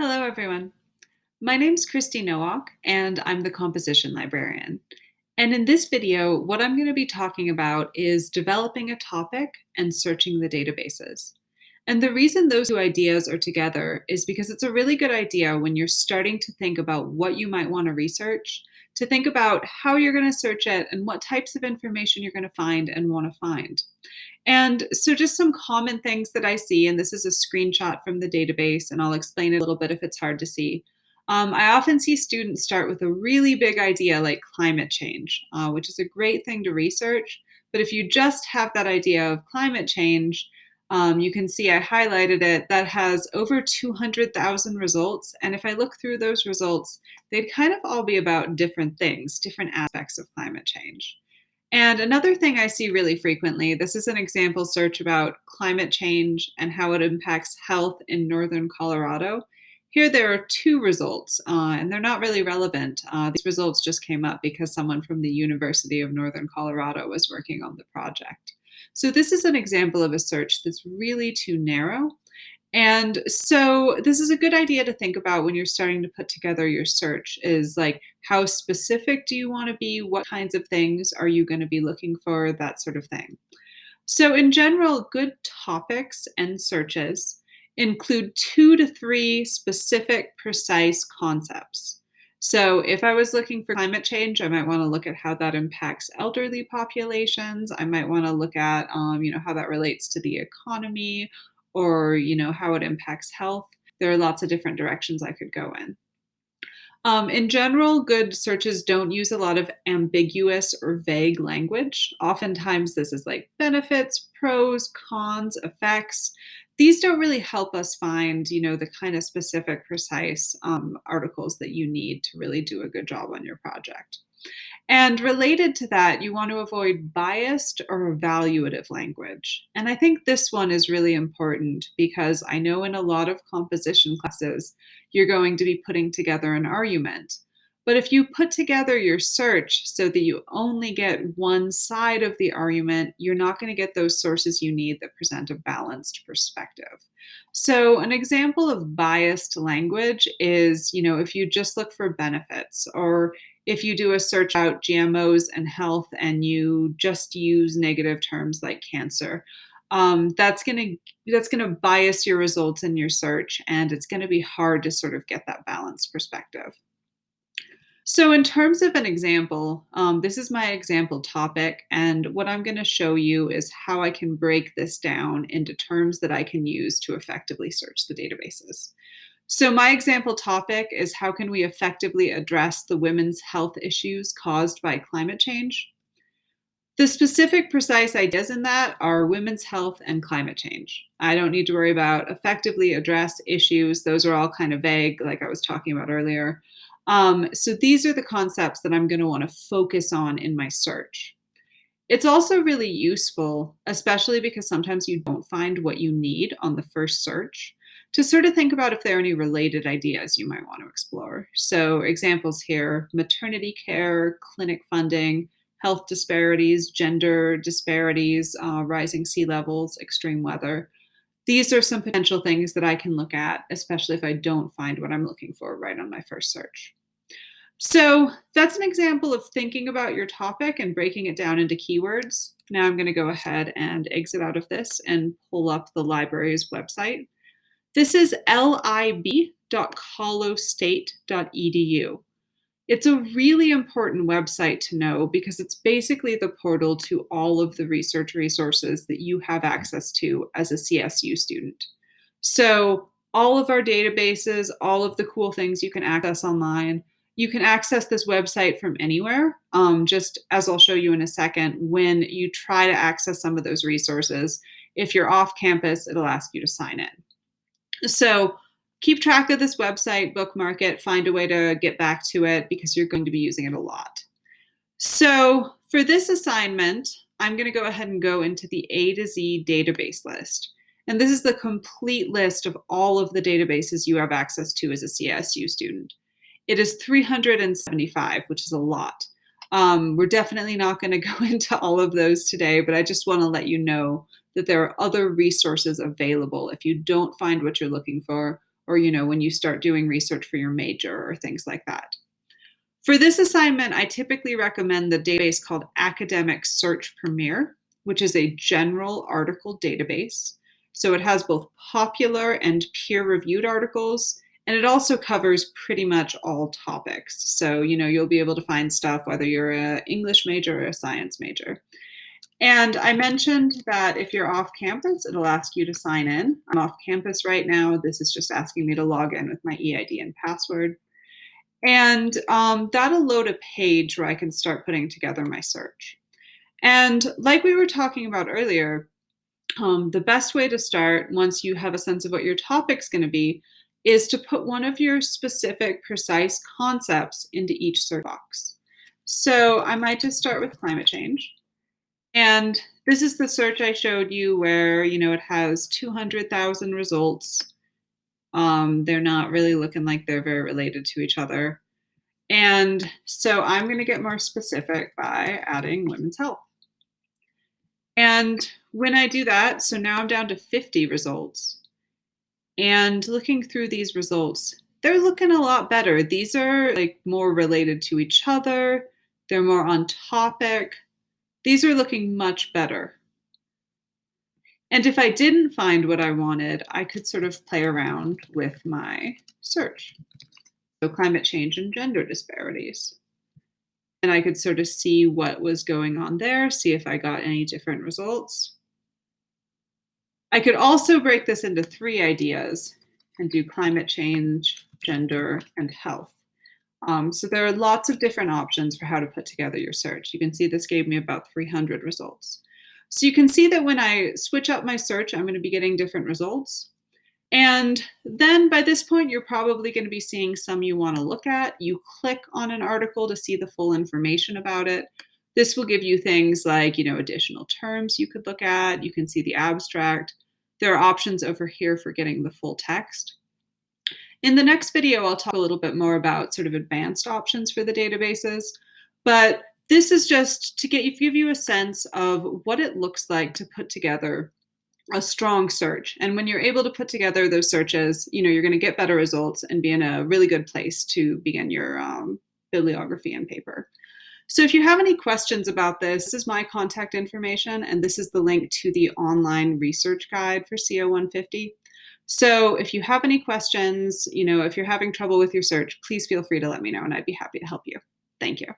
Hello, everyone. My name's Christy Nowak, and I'm the composition librarian. And in this video, what I'm going to be talking about is developing a topic and searching the databases. And the reason those two ideas are together is because it's a really good idea when you're starting to think about what you might want to research, to think about how you're going to search it and what types of information you're going to find and want to find. And so just some common things that I see, and this is a screenshot from the database, and I'll explain a little bit if it's hard to see. Um, I often see students start with a really big idea like climate change, uh, which is a great thing to research. But if you just have that idea of climate change, um, you can see I highlighted it, that has over 200,000 results. And if I look through those results, they'd kind of all be about different things, different aspects of climate change. And another thing I see really frequently, this is an example search about climate change and how it impacts health in northern Colorado. Here there are two results, uh, and they're not really relevant. Uh, these results just came up because someone from the University of Northern Colorado was working on the project. So this is an example of a search that's really too narrow and so this is a good idea to think about when you're starting to put together your search is like how specific do you want to be? What kinds of things are you going to be looking for? That sort of thing. So in general, good topics and searches include two to three specific, precise concepts. So if I was looking for climate change, I might want to look at how that impacts elderly populations. I might want to look at, um, you know, how that relates to the economy or you know how it impacts health. There are lots of different directions I could go in. Um, in general, good searches don't use a lot of ambiguous or vague language. Oftentimes, this is like benefits, pros, cons, effects. These don't really help us find, you know, the kind of specific, precise um, articles that you need to really do a good job on your project. And related to that, you want to avoid biased or evaluative language. And I think this one is really important because I know in a lot of composition classes, you're going to be putting together an argument. But if you put together your search so that you only get one side of the argument, you're not going to get those sources you need that present a balanced perspective. So an example of biased language is, you know, if you just look for benefits or if you do a search out GMOs and health and you just use negative terms like cancer, um, that's gonna that's gonna bias your results in your search, and it's gonna be hard to sort of get that balanced perspective. So in terms of an example, um, this is my example topic, and what I'm going to show you is how I can break this down into terms that I can use to effectively search the databases. So my example topic is how can we effectively address the women's health issues caused by climate change? The specific precise ideas in that are women's health and climate change. I don't need to worry about effectively address issues. Those are all kind of vague, like I was talking about earlier. Um, so these are the concepts that I'm going to want to focus on in my search. It's also really useful, especially because sometimes you don't find what you need on the first search to sort of think about if there are any related ideas you might want to explore. So examples here, maternity care, clinic funding, health disparities, gender disparities, uh, rising sea levels, extreme weather. These are some potential things that I can look at, especially if I don't find what I'm looking for right on my first search. So that's an example of thinking about your topic and breaking it down into keywords. Now I'm going to go ahead and exit out of this and pull up the library's website. This is lib.colostate.edu. It's a really important website to know because it's basically the portal to all of the research resources that you have access to as a CSU student. So all of our databases, all of the cool things you can access online, you can access this website from anywhere. Um, just as I'll show you in a second, when you try to access some of those resources, if you're off campus, it'll ask you to sign in. So keep track of this website, bookmark it, find a way to get back to it because you're going to be using it a lot. So for this assignment, I'm going to go ahead and go into the A to Z database list. And this is the complete list of all of the databases you have access to as a CSU student. It is 375, which is a lot. Um, we're definitely not going to go into all of those today, but I just want to let you know that there are other resources available if you don't find what you're looking for or you know when you start doing research for your major or things like that. For this assignment, I typically recommend the database called Academic Search Premier, which is a general article database. So it has both popular and peer-reviewed articles, and it also covers pretty much all topics. So, you know, you'll be able to find stuff whether you're an English major or a science major. And I mentioned that if you're off campus, it'll ask you to sign in. I'm off campus right now. This is just asking me to log in with my EID and password. And um, that'll load a page where I can start putting together my search. And like we were talking about earlier, um, the best way to start once you have a sense of what your topic's going to be is to put one of your specific precise concepts into each search box. So I might just start with climate change. And this is the search I showed you where, you know, it has 200,000 results. Um, they're not really looking like they're very related to each other. And so I'm going to get more specific by adding women's health. And when I do that, so now I'm down to 50 results. And looking through these results, they're looking a lot better. These are like more related to each other. They're more on topic. These are looking much better. And if I didn't find what I wanted, I could sort of play around with my search. So climate change and gender disparities. And I could sort of see what was going on there, see if I got any different results. I could also break this into three ideas and do climate change, gender, and health. Um, so there are lots of different options for how to put together your search. You can see this gave me about 300 results. So you can see that when I switch up my search, I'm going to be getting different results. And then by this point, you're probably going to be seeing some you want to look at. You click on an article to see the full information about it. This will give you things like, you know, additional terms you could look at. You can see the abstract. There are options over here for getting the full text. In the next video, I'll talk a little bit more about sort of advanced options for the databases, but this is just to get give you a sense of what it looks like to put together a strong search. And when you're able to put together those searches, you know, you're going to get better results and be in a really good place to begin your um, bibliography and paper. So if you have any questions about this, this is my contact information, and this is the link to the online research guide for CO 150. So if you have any questions, you know, if you're having trouble with your search, please feel free to let me know and I'd be happy to help you. Thank you.